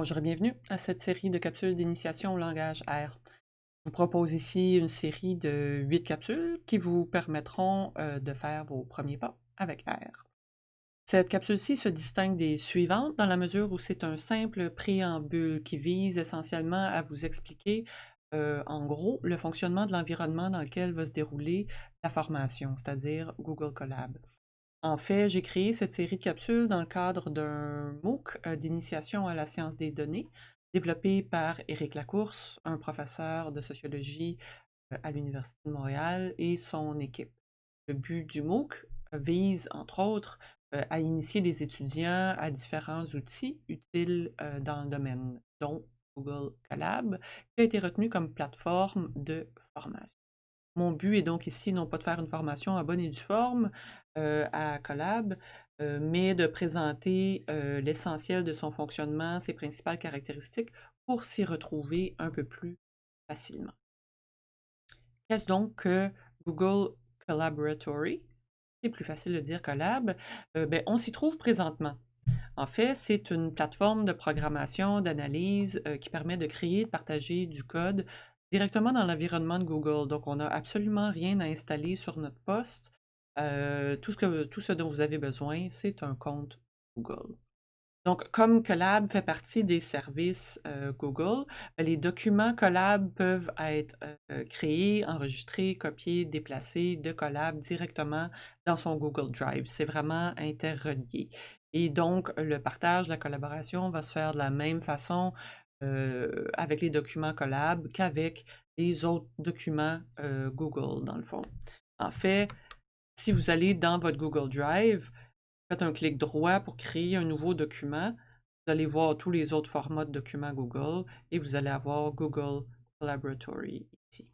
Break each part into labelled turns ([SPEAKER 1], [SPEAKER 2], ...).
[SPEAKER 1] Bonjour et bienvenue à cette série de capsules d'initiation au langage R. Je vous propose ici une série de huit capsules qui vous permettront euh, de faire vos premiers pas avec R. Cette capsule-ci se distingue des suivantes dans la mesure où c'est un simple préambule qui vise essentiellement à vous expliquer euh, en gros le fonctionnement de l'environnement dans lequel va se dérouler la formation, c'est-à-dire Google Colab. En fait, j'ai créé cette série de capsules dans le cadre d'un MOOC euh, d'initiation à la science des données, développé par Éric Lacourse, un professeur de sociologie euh, à l'Université de Montréal, et son équipe. Le but du MOOC euh, vise, entre autres, à initier les étudiants à différents outils utiles dans le domaine, dont Google Colab, qui a été retenu comme plateforme de formation. Mon but est donc ici non pas de faire une formation en bonne et due forme euh, à Collab, euh, mais de présenter euh, l'essentiel de son fonctionnement, ses principales caractéristiques, pour s'y retrouver un peu plus facilement. Qu'est-ce donc que Google Collaboratory? C'est plus facile de dire Collab. ben, on s'y trouve présentement. En fait, c'est une plateforme de programmation, d'analyse qui permet de créer de partager du code Directement dans l'environnement de Google, donc on n'a absolument rien à installer sur notre poste. Euh, tout, ce dont vous avez besoin, c'est un compte Google. Donc, comme Collab fait partie des services euh, Google, ben, les documents Collab peuvent être euh, créés, enregistrés, copiés, déplacés de Collab directement dans son Google Drive. C'est vraiment interrelié. Et donc, le partage, la collaboration va se faire de la même façon euh, avec les documents Collab qu'avec les autres documents euh, Google, dans le fond. En fait, si vous allez dans votre Google Drive, faites un clic droit pour créer un nouveau document, vous allez voir tous les autres formats de documents Google et vous allez avoir Google Collaboratory ici.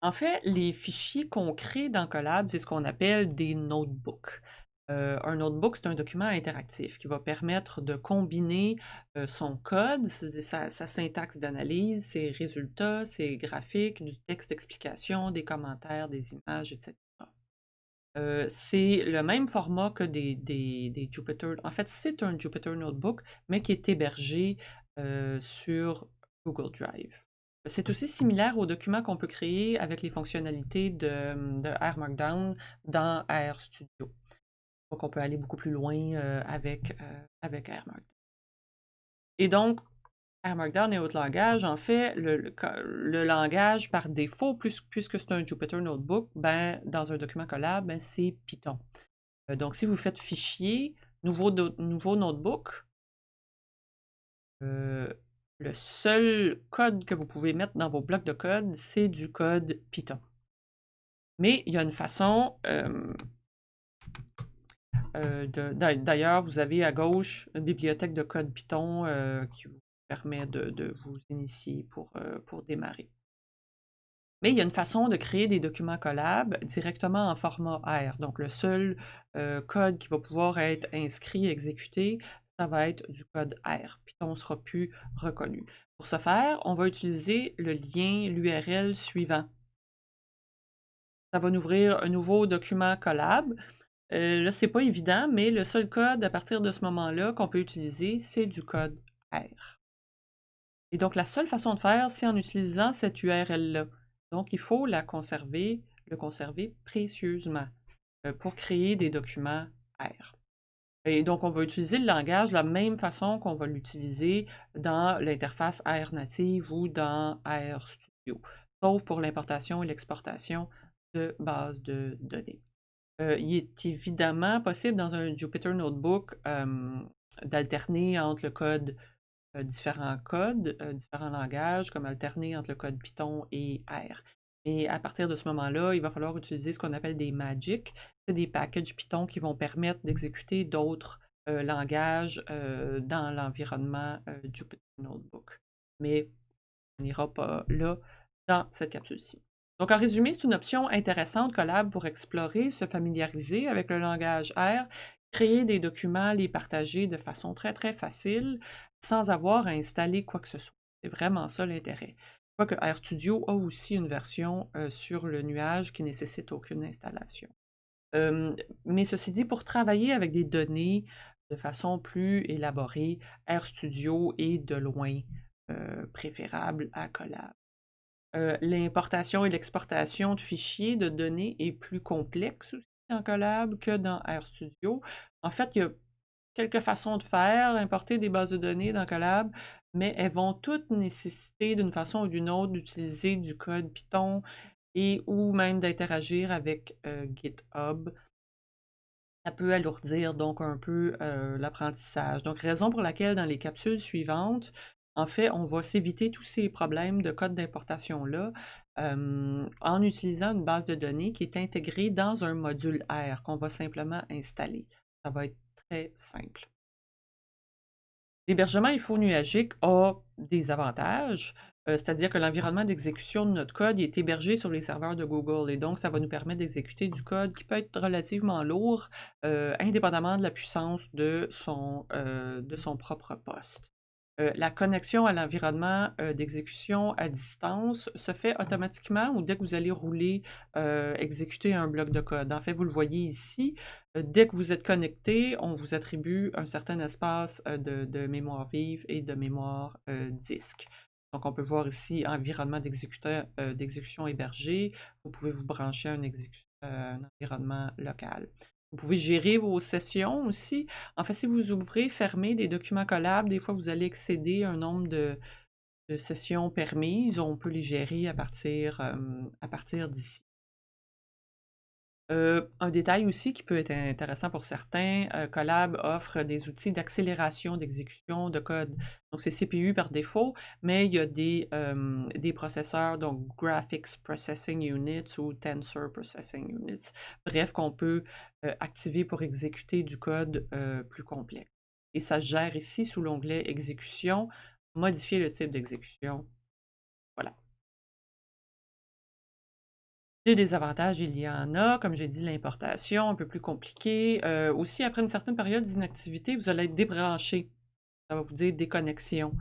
[SPEAKER 1] En fait, les fichiers qu'on crée dans Collab, c'est ce qu'on appelle des notebooks. Euh, un notebook, c'est un document interactif qui va permettre de combiner euh, son code, sa, syntaxe d'analyse, ses résultats, ses graphiques, du texte d'explication, des commentaires, des images, etc. Euh, c'est le même format que des, des, Jupyter. En fait, c'est un Jupyter Notebook, mais qui est hébergé sur Google Drive. C'est aussi similaire aux documents qu'on peut créer avec les fonctionnalités de, de R Markdown dans RStudio. Donc, on peut aller beaucoup plus loin euh, avec, euh. Et donc, R Markdown et autres langages, en fait, le, langage par défaut, puisque c'est un Jupyter Notebook, ben, dans un document collab, ben, c'est Python. Euh, donc, si vous faites fichier, nouveau, notebook, le seul code que vous pouvez mettre dans vos blocs de code, c'est du code Python. Mais il y a une façon euh, d'ailleurs, vous avez à gauche une bibliothèque de code Python euh, qui vous permet de, vous initier pour, euh, pour démarrer. Mais il y a une façon de créer des documents collab directement en format R. Donc, le seul code qui va pouvoir être inscrit, exécuté, ça va être du code R. Python ne sera plus reconnu. Pour ce faire, on va utiliser le lien, l'URL suivant. Ça va nous ouvrir un nouveau document collab. Euh, là, c'est pas évident, mais le seul code à partir de ce moment-là qu'on peut utiliser, c'est du code R. Et donc, la seule façon de faire, c'est en utilisant cette URL-là. Donc, il faut la conserver, le conserver précieusement euh, pour créer des documents R. Et donc, on va utiliser le langage de la même façon qu'on va l'utiliser dans l'interface R native ou dans RStudio, sauf pour l'importation et l'exportation de bases de données. Euh, il est évidemment possible dans un Jupyter Notebook d'alterner entre le code, différents codes, différents langages, comme alterner entre le code Python et R. Et à partir de ce moment-là, il va falloir utiliser ce qu'on appelle des magic. C'est des packages Python qui vont permettre d'exécuter d'autres langages dans l'environnement Jupyter Notebook. Mais on n'ira pas là dans cette capsule-ci. Donc, en résumé, c'est une option intéressante Collab pour explorer, se familiariser avec le langage R, créer des documents, les partager de façon très, très facile, sans avoir à installer quoi que ce soit. C'est vraiment ça l'intérêt. Quoique RStudio a aussi une version euh, sur le nuage qui nécessite aucune installation. mais ceci dit, pour travailler avec des données, de façon plus élaborée, RStudio est de loin préférable à Collab. L'importation et l'exportation de fichiers de données est plus complexe aussi dans Collab que dans RStudio. En fait, il y a quelques façons de faire, importer des bases de données dans Collab, mais elles vont toutes nécessiter d'une façon ou d'une autre d'utiliser du code Python et ou même d'interagir avec GitHub. Ça peut alourdir donc un peu l'apprentissage. Donc, raison pour laquelle dans les capsules suivantes, en fait, on va s'éviter tous ces problèmes de code d'importation-là en utilisant une base de données qui est intégrée dans un module R qu'on va simplement installer. Ça va être très simple. L'hébergement nuagique a des avantages, euh, c'est-à-dire que l'environnement d'exécution de notre code est hébergé sur les serveurs de Google et donc ça va nous permettre d'exécuter du code qui peut être relativement lourd, euh, indépendamment de la puissance de son, euh, de son propre poste. Euh, la connexion à l'environnement euh, d'exécution à distance se fait automatiquement ou dès que vous allez rouler, euh, exécuter un bloc de code. En fait, vous le voyez ici, dès que vous êtes connecté, on vous attribue un certain espace de, mémoire vive et de mémoire disque. Donc, on peut voir ici environnement d'exécution hébergé. Vous pouvez vous brancher à un environnement local. Vous pouvez gérer vos sessions aussi. En fait, si vous ouvrez, fermez des documents collables, des fois, vous allez excéder un nombre de, sessions permises. On peut les gérer à partir, à partir d'ici. Euh, un détail aussi qui peut être intéressant pour certains, euh, Collab offre des outils d'accélération d'exécution de code. Donc, c'est CPU par défaut, mais il y a des, des processeurs, donc Graphics Processing Units ou Tensor Processing Units, bref, qu'on peut euh, activer pour exécuter du code plus complexe. Et ça se gère ici sous l'onglet Exécution, modifier le type d'exécution. Voilà. Des désavantages, il y en a, comme j'ai dit, l'importation, un peu plus compliqué. Euh, aussi, après une certaine période d'inactivité, vous allez être débranché. Ça va vous dire déconnexion.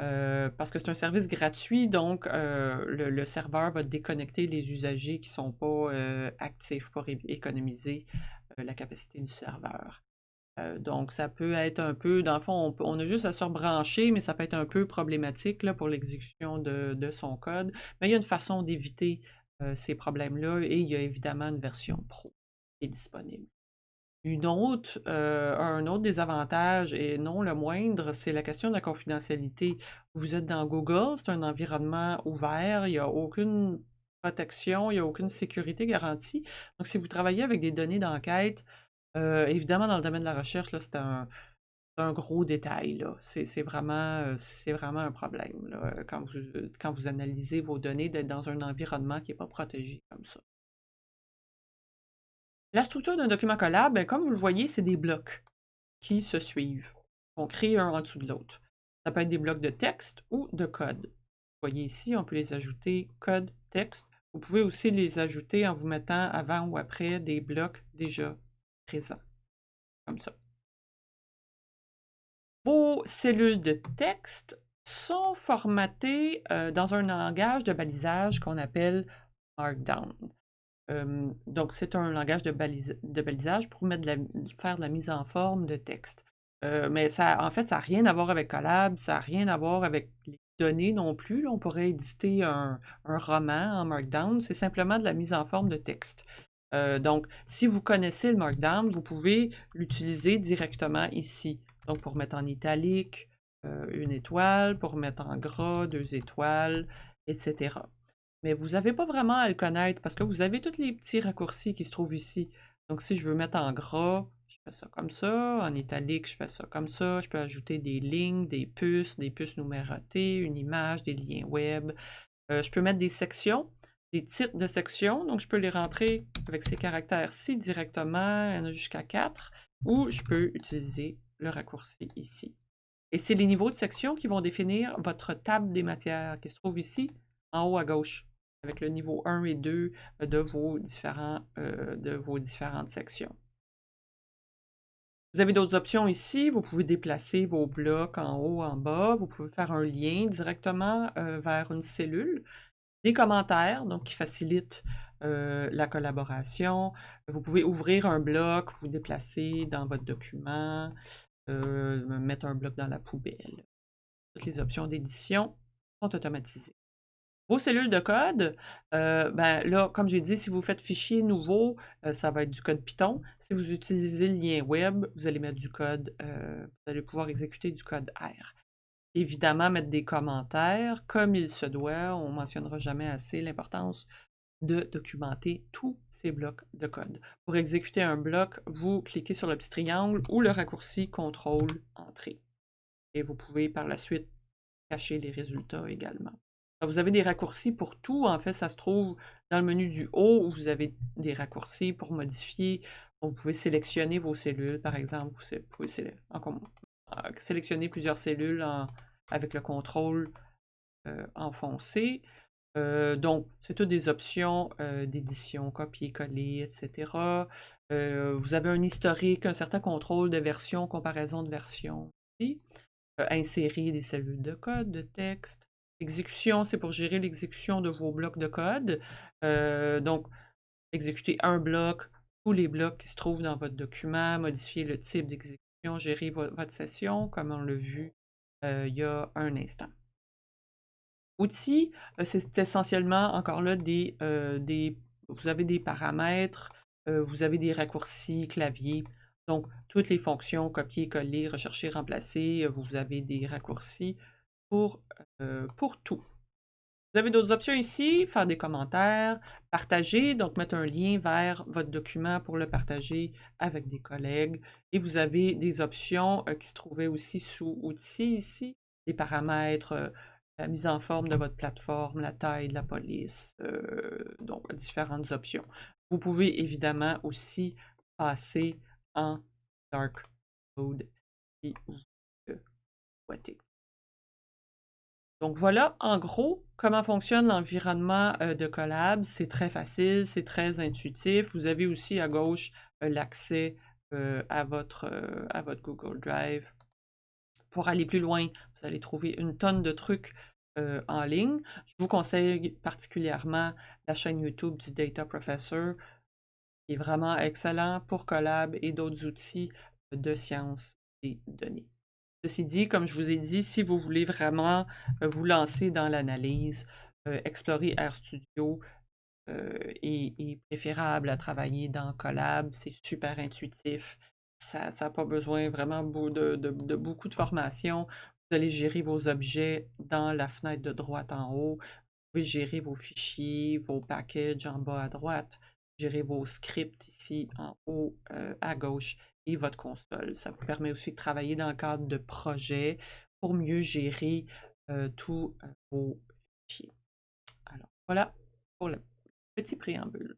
[SPEAKER 1] Euh, parce que c'est un service gratuit, donc euh, le, serveur va déconnecter les usagers qui ne sont pas actifs pour économiser la capacité du serveur. donc, ça peut être un peu, dans le fond, on, a juste à se rebrancher, mais ça peut être un peu problématique pour l'exécution de, son code. Mais il y a une façon d'éviter ces problèmes-là et il y a évidemment une version pro qui est disponible. Une autre, euh, un autre désavantage, et non le moindre, c'est la question de la confidentialité. Vous êtes dans Google, c'est un environnement ouvert, il n'y a aucune protection, il n'y a aucune sécurité garantie. Donc, si vous travaillez avec des données d'enquête, euh, évidemment, dans le domaine de la recherche, c'est un, un gros détail. C'est, vraiment, euh, vraiment un problème là, quand, vous, quand vous analysez vos données d'être dans un environnement qui n'est pas protégé comme ça. La structure d'un document collab, ben, comme vous le voyez, c'est des blocs qui se suivent. On crée un en dessous de l'autre. Ça peut être des blocs de texte ou de code. Vous voyez ici, on peut les ajouter code, texte. Vous pouvez aussi les ajouter en vous mettant avant ou après des blocs déjà présents, comme ça. Vos cellules de texte sont formatées euh, dans un langage de balisage qu'on appelle Markdown. donc, c'est un langage de, balisage pour faire de la mise en forme de texte. Euh, mais ça, en fait, ça n'a rien à voir avec Collab, ça n'a rien à voir avec les données non plus. on pourrait éditer un roman en Markdown. C'est simplement de la mise en forme de texte. Euh, donc, si vous connaissez le Markdown, vous pouvez l'utiliser directement ici. Donc, pour mettre en italique, euh, une étoile, pour mettre en gras, deux étoiles, etc. Mais vous n'avez pas vraiment à le connaître parce que vous avez tous les petits raccourcis qui se trouvent ici. Donc, si je veux mettre en gras, je fais ça comme ça. En italique, je fais ça comme ça. Je peux ajouter des lignes, des puces, des puces numérotées, une image, des liens web. Euh, je peux mettre des sections des titres de section. Donc, je peux les rentrer avec ces caractères-ci directement, il y en a jusqu'à 4, ou je peux utiliser le raccourci ici. Et c'est les niveaux de section qui vont définir votre table des matières qui se trouve ici, en haut à gauche, avec le niveau 1 et 2 de vos, différents, euh, de vos différentes sections. Vous avez d'autres options ici. Vous pouvez déplacer vos blocs en haut, en bas. Vous pouvez faire un lien directement euh, vers une cellule des commentaires, donc qui facilitent euh, la collaboration. Vous pouvez ouvrir un bloc, vous déplacer dans votre document. mettre un bloc dans la poubelle. Toutes les options d'édition sont automatisées. Vos cellules de code, ben là, comme j'ai dit, si vous faites fichier nouveau, ça va être du code Python. Si vous utilisez le lien web, vous allez mettre du code, vous allez pouvoir exécuter du code R. Évidemment, mettre des commentaires comme il se doit. On ne mentionnera jamais assez l'importance de documenter tous ces blocs de code. Pour exécuter un bloc, vous cliquez sur le petit triangle ou le raccourci CTRL Entrée. Et vous pouvez par la suite cacher les résultats également. vous avez des raccourcis pour tout. En fait, ça se trouve dans le menu du haut où vous avez des raccourcis pour modifier. Vous pouvez sélectionner vos cellules, par exemple. Vous pouvez euh, sélectionner plusieurs cellules avec le contrôle euh, enfoncé. Euh, donc, c'est toutes des options d'édition, copier-coller, etc. vous avez un historique, un certain contrôle de version, comparaison de version. insérer des cellules de code, de texte. Exécution, c'est pour gérer l'exécution de vos blocs de code. donc, exécuter un bloc, tous les blocs qui se trouvent dans votre document, modifier le type d'exécution, gérer votre session, comme on l'a vu il y a un instant. Outils, c'est essentiellement encore là des, des, vous avez des paramètres, vous avez des raccourcis clavier. Donc, toutes les fonctions, copier, coller, rechercher, remplacer, vous avez des raccourcis pour, pour tout. Vous avez d'autres options ici, faire des commentaires, partager, donc mettre un lien vers votre document pour le partager avec des collègues. Et vous avez des options euh, qui se trouvaient aussi sous outils ici, des paramètres, euh, la mise en forme de votre plateforme, la taille de la police, euh, donc différentes options. Vous pouvez évidemment aussi passer en dark mode si vous le souhaitez. Donc voilà, en gros, comment fonctionne l'environnement euh, de Collab. C'est très facile, c'est très intuitif. Vous avez aussi à gauche euh, l'accès euh, à, votre, à votre Google Drive. Pour aller plus loin, vous allez trouver une tonne de trucs en ligne. Je vous conseille particulièrement la chaîne YouTube du Data Professor, qui est vraiment excellent pour Collab et d'autres outils de sciences des données. Ceci dit, comme je vous ai dit, si vous voulez vraiment euh, vous lancer dans l'analyse, euh, explorer RStudio euh, est, préférable à travailler dans Collab. C'est super intuitif. Ça n'a pas besoin vraiment de, beaucoup de formation. Vous allez gérer vos objets dans la fenêtre de droite en haut. Vous pouvez gérer vos fichiers, vos packages en bas à droite, gérer vos scripts ici en haut à gauche votre console. Ça vous permet aussi de travailler dans le cadre de projets pour mieux gérer tous vos fichiers. Alors, voilà pour le petit préambule.